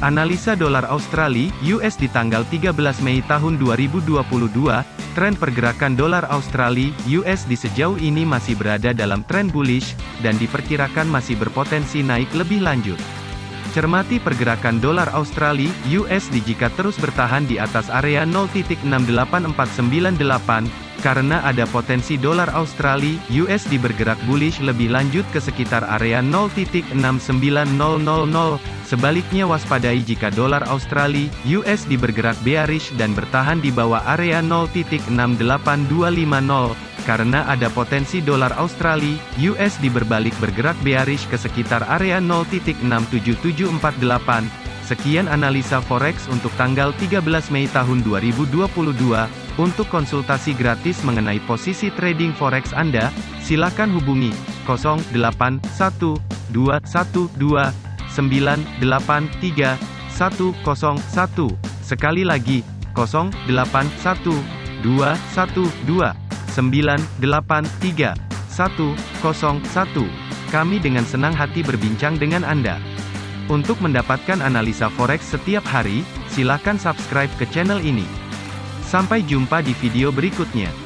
Analisa dolar Australia (US) di tanggal 13 Mei tahun 2022, tren pergerakan dolar Australia (US) di sejauh ini masih berada dalam tren bullish dan diperkirakan masih berpotensi naik lebih lanjut. Cermati pergerakan dolar Australia (USD) jika terus bertahan di atas area 0.68498 karena ada potensi dolar Australia (USD) bergerak bullish lebih lanjut ke sekitar area 0.69000. Sebaliknya waspadai jika dolar Australia (USD) bergerak bearish dan bertahan di bawah area 0.68250 karena ada potensi dolar Australia (USD) berbalik bergerak bearish ke sekitar area 0.67748. Sekian analisa forex untuk tanggal 13 Mei tahun 2022. Untuk konsultasi gratis mengenai posisi trading forex Anda, silakan hubungi 081212983101. Sekali lagi, 081212983101. Kami dengan senang hati berbincang dengan Anda. Untuk mendapatkan analisa forex setiap hari, silakan subscribe ke channel ini. Sampai jumpa di video berikutnya.